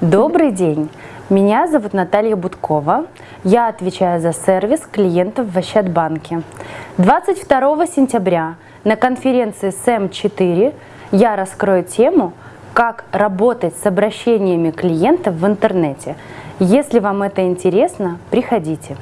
Добрый день! Меня зовут Наталья Будкова. Я отвечаю за сервис клиентов в Ощадбанке. 22 сентября на конференции СЭМ-4 я раскрою тему «Как работать с обращениями клиентов в интернете». Если вам это интересно, приходите.